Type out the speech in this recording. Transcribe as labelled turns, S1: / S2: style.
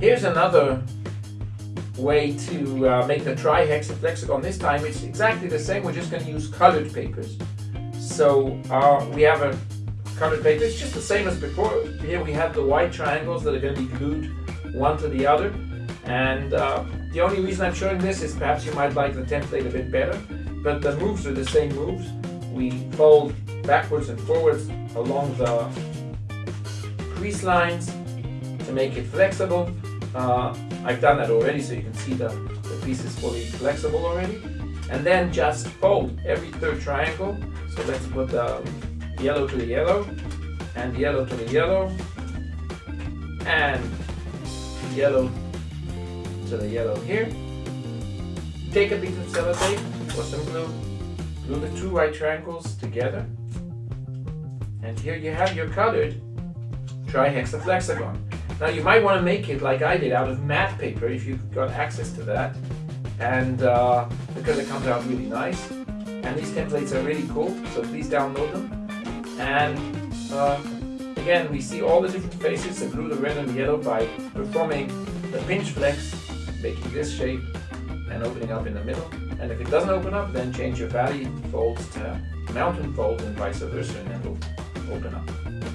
S1: Here's another way to uh, make the trihexaflexagon. This time it's exactly the same, we're just going to use colored papers. So uh, we have a colored paper, it's just the same as before. Here we have the white triangles that are going to be glued one to the other. And uh, the only reason I'm showing this is perhaps you might like the template a bit better, but the moves are the same moves. We fold backwards and forwards along the crease lines to make it flexible. Uh, I've done that already so you can see the, the piece is fully flexible already. And then just fold every third triangle. So let's put the yellow to the yellow and yellow to the yellow and yellow to the yellow here. Take a piece of sellotape or some glue, glue the two right triangles together. And here you have your colored trihexaflexagon. Now you might want to make it like I did out of matte paper if you've got access to that. And uh, because it comes out really nice. And these templates are really cool, so please download them. And uh, again, we see all the different faces, the blue, the red, and the yellow by performing the pinch flex, making this shape and opening up in the middle. And if it doesn't open up, then change your valley folds to mountain folds and vice versa, and it'll open up.